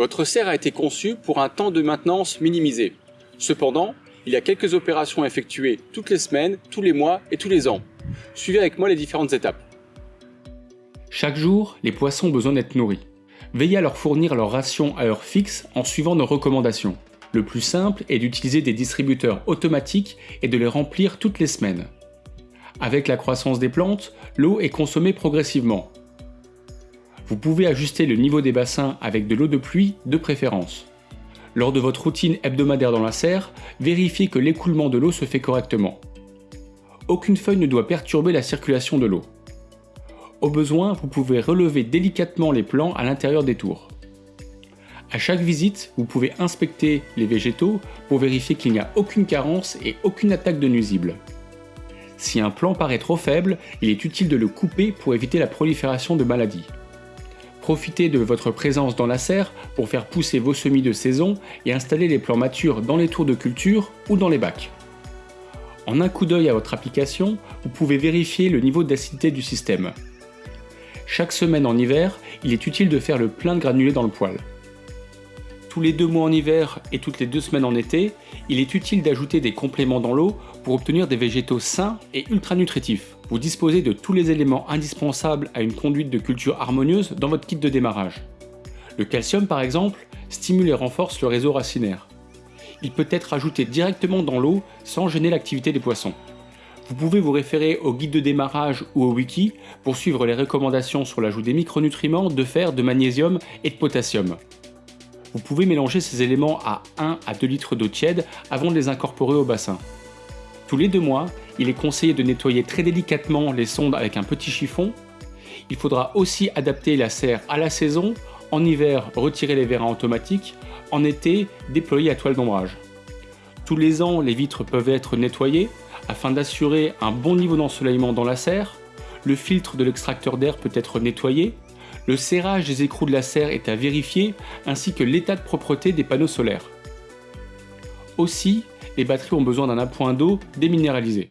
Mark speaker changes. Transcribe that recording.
Speaker 1: Votre serre a été conçue pour un temps de maintenance minimisé. Cependant, il y a quelques opérations à effectuer toutes les semaines, tous les mois et tous les ans. Suivez avec moi les différentes étapes.
Speaker 2: Chaque jour, les poissons ont besoin d'être nourris. Veillez à leur fournir leur ration à heure fixe en suivant nos recommandations. Le plus simple est d'utiliser des distributeurs automatiques et de les remplir toutes les semaines. Avec la croissance des plantes, l'eau est consommée progressivement. Vous pouvez ajuster le niveau des bassins avec de l'eau de pluie de préférence. Lors de votre routine hebdomadaire dans la serre, vérifiez que l'écoulement de l'eau se fait correctement. Aucune feuille ne doit perturber la circulation de l'eau. Au besoin, vous pouvez relever délicatement les plants à l'intérieur des tours. À chaque visite, vous pouvez inspecter les végétaux pour vérifier qu'il n'y a aucune carence et aucune attaque de nuisibles. Si un plant paraît trop faible, il est utile de le couper pour éviter la prolifération de maladies. Profitez de votre présence dans la serre pour faire pousser vos semis de saison et installer les plants matures dans les tours de culture ou dans les bacs. En un coup d'œil à votre application, vous pouvez vérifier le niveau d'acidité du système. Chaque semaine en hiver, il est utile de faire le plein de granulés dans le poêle. Tous les deux mois en hiver et toutes les deux semaines en été, il est utile d'ajouter des compléments dans l'eau pour obtenir des végétaux sains et ultra nutritifs. Vous disposez de tous les éléments indispensables à une conduite de culture harmonieuse dans votre kit de démarrage. Le calcium par exemple stimule et renforce le réseau racinaire. Il peut être ajouté directement dans l'eau sans gêner l'activité des poissons. Vous pouvez vous référer au guide de démarrage ou au wiki pour suivre les recommandations sur l'ajout des micronutriments, de fer, de magnésium et de potassium. Vous pouvez mélanger ces éléments à 1 à 2 litres d'eau tiède avant de les incorporer au bassin. Tous les deux mois, il est conseillé de nettoyer très délicatement les sondes avec un petit chiffon. Il faudra aussi adapter la serre à la saison. En hiver, retirer les vérins automatiques. En été, déployer à toile d'ombrage. Tous les ans, les vitres peuvent être nettoyées afin d'assurer un bon niveau d'ensoleillement dans la serre. Le filtre de l'extracteur d'air peut être nettoyé. Le serrage des écrous de la serre est à vérifier, ainsi que l'état de propreté des panneaux solaires. Aussi, les batteries ont besoin d'un appoint d'eau déminéralisé.